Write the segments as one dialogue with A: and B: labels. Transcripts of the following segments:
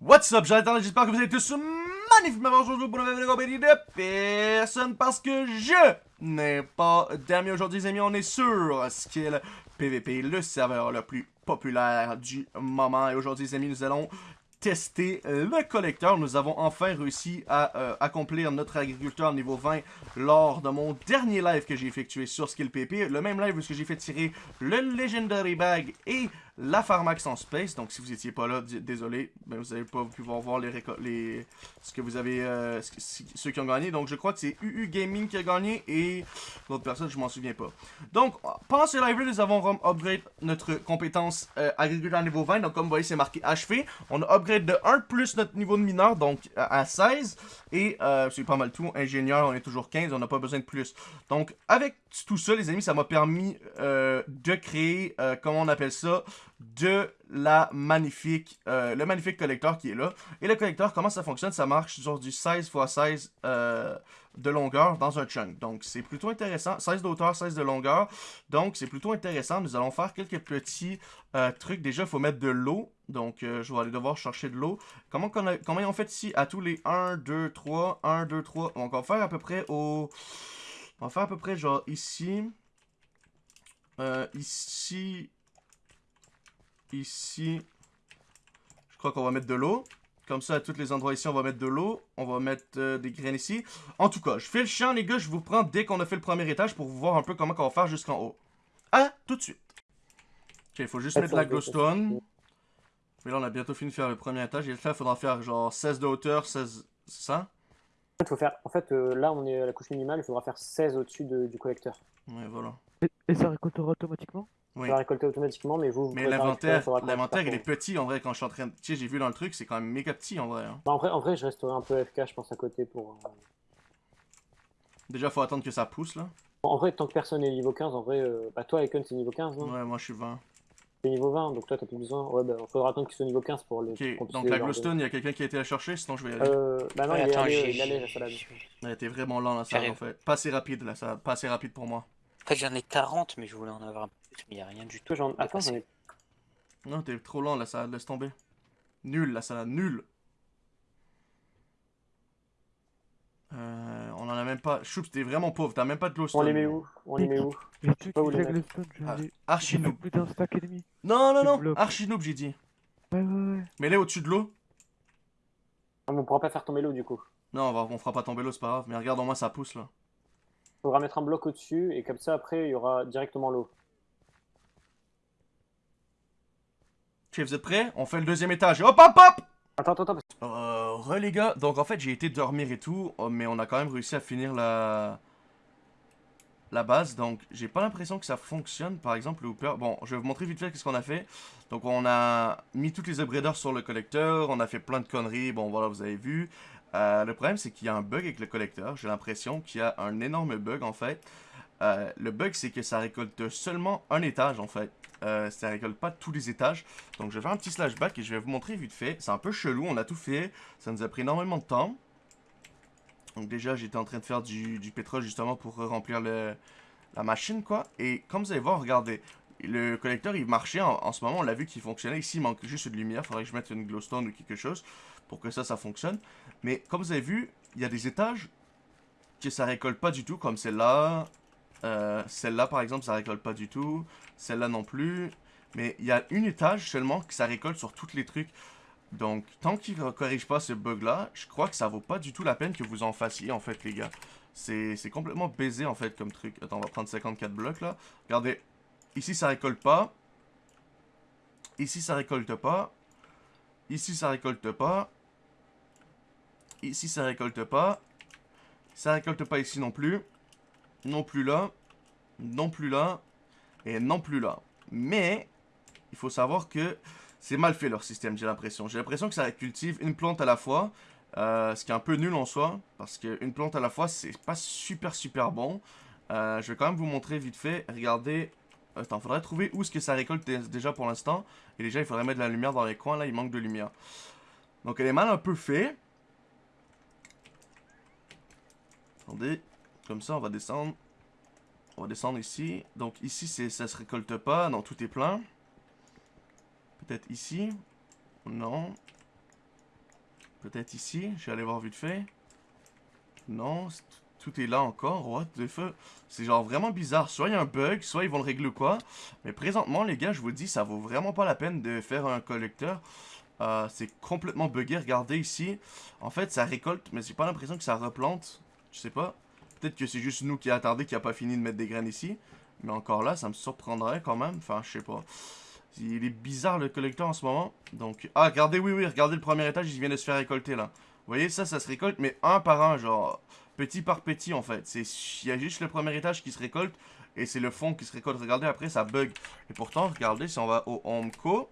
A: What's up, j'attends, j'espère que vous êtes tous magnifiquement aujourd'hui pour une nouvelle compagnie de personne parce que je n'ai pas d'amis aujourd'hui, les amis. On est sur Skill PVP, le serveur le plus populaire du moment. Et aujourd'hui, les amis, nous allons tester le collecteur. Nous avons enfin réussi à euh, accomplir notre agriculteur niveau 20 lors de mon dernier live que j'ai effectué sur Skill PVP. Le même live où j'ai fait tirer le Legendary Bag et la Pharmax en Space. Donc si vous étiez pas là, désolé, ben, vous n'allez pas pouvoir voir les, les ce que vous avez, euh, ceux qui ont gagné. Donc je crois que c'est UU Gaming qui a gagné et l'autre personne, je m'en souviens pas. Donc pendant ce live nous avons upgrade notre compétence euh, agriculteur niveau 20. Donc comme vous voyez, c'est marqué achevé. On a upgrade de 1 plus notre niveau de mineur, donc à 16. Et euh, c'est pas mal tout. Ingénieur, on est toujours 15, on n'a pas besoin de plus. Donc avec tout ça, les amis, ça m'a permis de créer, comment on appelle ça, de la magnifique, euh, le magnifique collecteur qui est là. Et le collecteur, comment ça fonctionne? Ça marche sur du 16 x 16 de longueur dans un chunk. Donc c'est plutôt intéressant. 16 d'auteur, 16 de longueur. Donc c'est plutôt intéressant. Nous allons faire quelques petits euh, trucs. Déjà, il faut mettre de l'eau. Donc euh, je vais aller devoir chercher de l'eau. Comment, on comment fait ici? À tous les 1, 2, 3, 1, 2, 3 Donc on va faire à peu près au... On va faire à peu près genre ici. ici, Ici, je crois qu'on va mettre de l'eau. Comme ça, à tous les endroits ici, on va mettre de l'eau. On va mettre euh, des graines ici. En tout cas, je fais le champ, les gars. Je vous prends dès qu'on a fait le premier étage pour vous voir un peu comment on va faire jusqu'en haut. Ah, tout de suite. Ok, il faut juste mettre la glowstone. Mais là, on a bientôt fini de faire le premier étage. Et là, il faudra faire genre 16 de hauteur, 16... C'est ça?
B: En fait, faut faire... en fait euh, là, on est à la couche minimale. Il faudra faire 16 au-dessus du collecteur.
A: Ouais, voilà.
C: et ça récoltera automatiquement?
B: Oui. va récolter automatiquement, mais vous...
A: mais l'inventaire, l'inventaire, il est petit, en vrai, quand je suis en train de... Tu sais, j'ai vu dans le truc, c'est quand même méga petit, en vrai. Hein.
B: Bah, en vrai. En vrai, je resterai un peu FK, je pense, à côté pour... Euh,
A: Déjà, faut attendre que ça pousse, là.
B: En vrai, tant que personne n'est niveau 15, en vrai... Euh... Bah, toi, Icon, c'est niveau 15, non?
A: Ouais, moi, je suis 20.
B: C'est niveau 20, donc toi, t'as plus besoin... Ouais, bah, faudra attendre qu'il soit niveau 15 pour le...
A: Ok, donc la glowstone, il y a quelqu'un qui a été la chercher, sinon je vais y aller.
B: Euh... Bah non, il, est allé, il allé, la salade.
A: Elle était vraiment lent, la salade, en fait. Pas assez rapide, la salade. Pas assez rapide pour moi.
D: En fait, j'en ai 40, mais je voulais en avoir un peu plus, mais il a rien du tout.
B: J'en... Attends, j'en ai...
A: Non, t'es trop lent, la salade, laisse tomber. Nul, la salade, nul. Euh, on en a même pas. Choups, t'es vraiment pauvre, t'as même pas de glowstone.
B: On les met où? On les met où? Je sais
C: pas où les mettre.
A: Ah,
C: plus d'un stack.
A: Non, non, non, archi noob, j'ai dit.
C: Ouais, ouais, ouais.
A: Mets-les au-dessus de l'eau.
B: On pourra pas faire tomber l'eau du coup.
A: Non, on, va, on fera pas tomber l'eau, c'est pas grave. Mais regarde, au moins ça pousse là
B: faudra mettre un bloc au-dessus et comme ça après il y aura directement l'eau.
A: Ok, vous êtes prêts? On fait le deuxième étage. Hop, hop, hop
B: Attends, attends, attends.
A: Euh, re les gars, donc en fait j'ai été dormir et tout, oh, mais on a quand même réussi à finir la la base, donc j'ai pas l'impression que ça fonctionne, par exemple le hooper. Bon, je vais vous montrer vite fait ce qu'on a fait. Donc on a mis toutes les upgraders sur le collecteur, on a fait plein de conneries, bon voilà, vous avez vu. Euh, le problème, c'est qu'il y a un bug avec le collecteur. J'ai l'impression qu'il y a un énorme bug, en fait. Euh, le bug, c'est que ça récolte seulement un étage, en fait. Euh, ça récolte pas tous les étages. Donc, je vais faire un petit slashback et je vais vous montrer vite fait. C'est un peu chelou, on a tout fait. Ça nous a pris énormément de temps. Donc, déjà, j'étais en train de faire du, pétrole, justement, pour remplir la machine, quoi. Et comme vous allez voir, regardez. Le collecteur, il marchait en, ce moment. On l'a vu qu'il fonctionnait. Ici, il manque juste de lumière. Faudrait que je mette une glowstone ou quelque chose pour que ça, ça fonctionne. Mais comme vous avez vu, il y a des étages que ça récolte pas du tout, comme celle-là. Euh, celle-là, par exemple, ça récolte pas du tout. Celle-là non plus. Mais il y a une étage seulement que ça récolte sur tous les trucs. Donc, tant qu'il ne corrige pas ce bug-là, je crois que ça vaut pas du tout la peine que vous en fassiez, en fait, les gars. C'est complètement baisé, en fait, comme truc. Attends, on va prendre 54 blocs, là. Regardez. Ici, ça récolte pas. Ici, ça récolte pas. Ici, ça récolte pas. Ici, ça récolte pas. Ça récolte pas ici non plus. Non plus là. Non plus là. Et non plus là. Mais, il faut savoir que c'est mal fait leur système, j'ai l'impression. J'ai l'impression que ça cultive une plante à la fois. Euh, ce qui est un peu nul en soi. Parce qu'une plante à la fois, c'est pas super super bon. Euh, je vais quand même vous montrer vite fait. Regardez. Attends, faudrait trouver où est-ce que ça récolte déjà pour l'instant. Et déjà, il faudrait mettre de la lumière dans les coins. Là, il manque de lumière. Donc, elle est mal un peu fait. Attendez. Comme ça, on va descendre. On va descendre ici. Donc ici, ça se récolte pas. Non, tout est plein. Peut-être ici. Non. Peut-être ici. Je vais aller voir vite fait. Non, tout est là encore. What the fuck? C'est genre vraiment bizarre. Soit il y a un bug, soit ils vont le régler ou quoi. Mais présentement, les gars, je vous dis, ça vaut vraiment pas la peine de faire un collecteur. Euh, c'est complètement buggé. Regardez ici. En fait, ça récolte, mais j'ai pas l'impression que ça replante. Je sais pas. Peut-être que c'est juste nous qui attendait qui a pas fini de mettre des graines ici. Mais encore là, ça me surprendrait quand même. Enfin, je sais pas. Il est bizarre le collecteur en ce moment. Donc, ah, regardez, oui, oui, regardez le premier étage, il vient de se faire récolter là. Vous voyez, ça, ça se récolte, mais un par un, genre, petit par petit en fait. Il y a juste le premier étage qui se récolte et c'est le fond qui se récolte. Regardez, après, ça bug. Et pourtant, regardez, si on va au Home Co,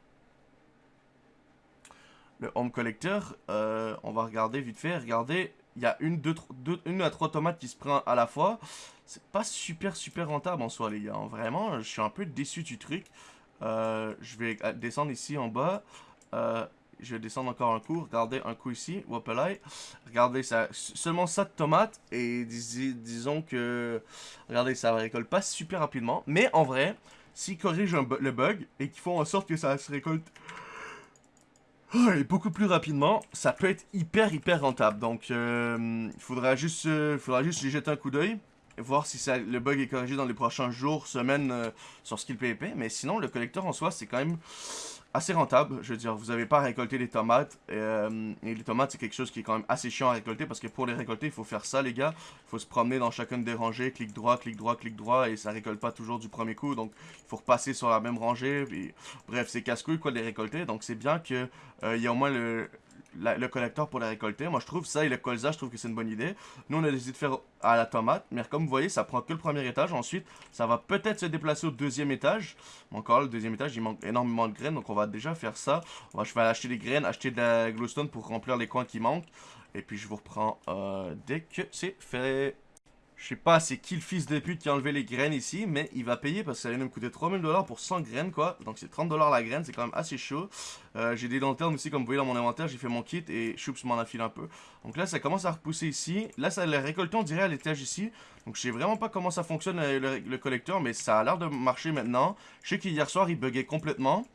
A: le Home Collector, euh, on va regarder vite fait. Regardez, il y a une, deux, deux- une à trois tomates qui se prend à la fois. C'est pas super, super rentable en soi, les gars. Vraiment, je suis un peu déçu du truc. Euh, je vais descendre ici en bas. Euh, je vais descendre encore un coup. Regardez un coup ici. Wopelai. Regardez ça. Seulement ça de tomates. Et dis- disons que. Regardez, ça récolte pas super rapidement. Mais en vrai, s'ils corrigent le bug et qu'ils font en sorte que ça se récolte. et beaucoup plus rapidement, ça peut être hyper hyper rentable. Donc, il faudra juste, euh, faudra juste jeter un coup d'œil voir si le bug est corrigé dans les prochains jours, semaines euh, sur Skill PvP. Mais sinon, le collecteur en soi, c'est quand même assez rentable. Je veux dire, vous n'avez pas à récolter des tomates. euh, et les tomates, c'est quelque chose qui est quand même assez chiant à récolter parce que pour les récolter, il faut faire ça, les gars. Il faut se promener dans chacune des rangées, clic droit, clic droit, clic droit, et ça récolte pas toujours du premier coup. Donc, il faut repasser sur la même rangée. Bref, c'est casse-couille quoi de les récolter. Donc, c'est bien que euh, il y a au moins le, la- le collecteur pour les récolter. Moi, je trouve ça et le colza, je trouve que c'est une bonne idée. Nous, on a décidé de faire à la tomate, mais comme vous voyez, ça prend que le premier étage. Ensuite, ça va peut-être se déplacer au deuxième étage. Encore le deuxième étage, il manque énormément de graines, donc on va déjà faire ça. On va, je vais acheter des graines, acheter de la glowstone pour remplir les coins qui manquent. Et puis, je vous reprends euh, dès que c'est fait. Je sais pas c'est qui le fils de pute qui a enlevé les graines ici, mais il va payer parce que ça de me coûter 3000 dollars pour 100 graines quoi. Donc c'est 30 dollars la graine, c'est quand même assez chaud. Euh, j'ai des lanternes aussi, comme vous voyez dans mon inventaire, j'ai fait mon kit et Choups m'en a filé un peu. Donc là, ça commence à repousser ici. Là, ça l'a récolté, on dirait, à l'étage ici. Donc je sais vraiment pas comment ça fonctionne euh, le, le collecteur, mais ça a l'air de marcher maintenant. Je sais qu'hier soir, il buguait complètement.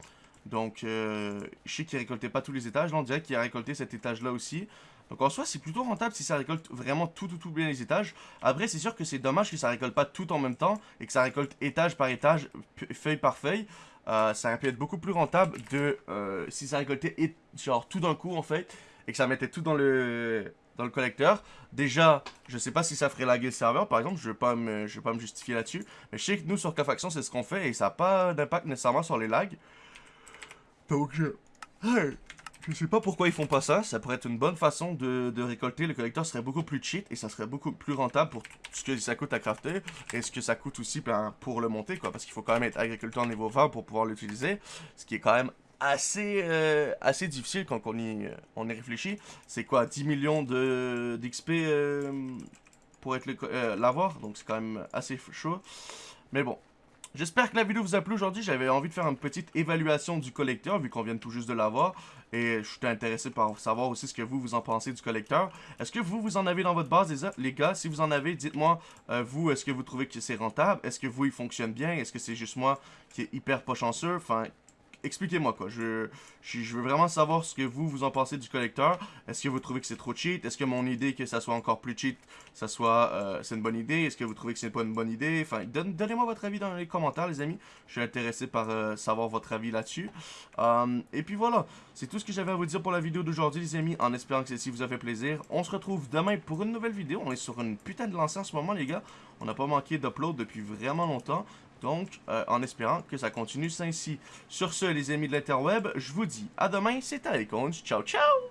A: Donc, euh, je sais qu'il récoltait pas tous les étages. Là, on dirait qu'il a récolté cet étage-là aussi. Donc, en soi, c'est plutôt rentable si ça récolte vraiment tout, tout, tout bien les étages. Après, c'est sûr que c'est dommage que ça récolte pas tout en même temps et que ça récolte étage par étage, feuille par feuille. Euh, ça aurait pu être beaucoup plus rentable de euh, si ça récoltait et- genre tout d'un coup en fait et que ça mettait tout dans le dans le collecteur. Déjà, je sais pas si ça ferait laguer le serveur par exemple, je vais pas me je vais pas me justifier là-dessus, mais je sais que nous sur K-Faction, c'est ce qu'on fait et ça n'a pas d'impact nécessairement sur les lags. Donc je sais pas pourquoi ils font pas ça, ça pourrait être une bonne façon de, récolter, le collecteur serait beaucoup plus cheat et ça serait beaucoup plus rentable pour ce que ça coûte à crafter et ce que ça coûte aussi ben, pour le monter quoi, parce qu'il faut quand même être agriculteur niveau 20 pour pouvoir l'utiliser, ce qui est quand même assez, euh, assez difficile quand on y, y réfléchit. C'est quoi, 10 millions d'XP euh, pour être euh, l'avoir, donc c'est quand même assez chaud. Mais bon, J'espère que la vidéo vous a plu aujourd'hui. J'avais envie de faire une petite évaluation du collecteur vu qu'on vient tout juste de l'avoir. Et je suis intéressé par savoir aussi ce que vous, vous en pensez du collecteur. Est-ce que vous, vous en avez dans votre base, les, gars? Si vous en avez, dites-moi, euh, vous, est-ce que vous trouvez que c'est rentable? Est-ce que vous, il fonctionne bien? Est-ce que c'est juste moi qui est hyper pas chanceux? Expliquez-moi quoi. Je, veux vraiment savoir ce que vous, vous en pensez du collecteur. Est-ce que vous trouvez que c'est trop cheat? Est-ce que mon idée que ça soit encore plus cheat, ça soit, euh, c'est une bonne idée? Est-ce que vous trouvez que c'est pas une bonne idée? Enfin, donne- donnez-moi votre avis dans les commentaires, les amis. Je suis intéressé par euh, savoir votre avis là-dessus. Euh, et puis voilà, c'est tout ce que j'avais à vous dire pour la vidéo d'aujourd'hui, les amis. En espérant que celle-ci vous a fait plaisir. On se retrouve demain pour une nouvelle vidéo. On est sur une putain de lancée en ce moment, les gars. On n'a pas manqué d'upload depuis vraiment longtemps. Donc, euh, en espérant que ça continue ainsi. Sur ce, les amis de l'interweb, je vous dis à demain. C'était Icons. Ciao, ciao!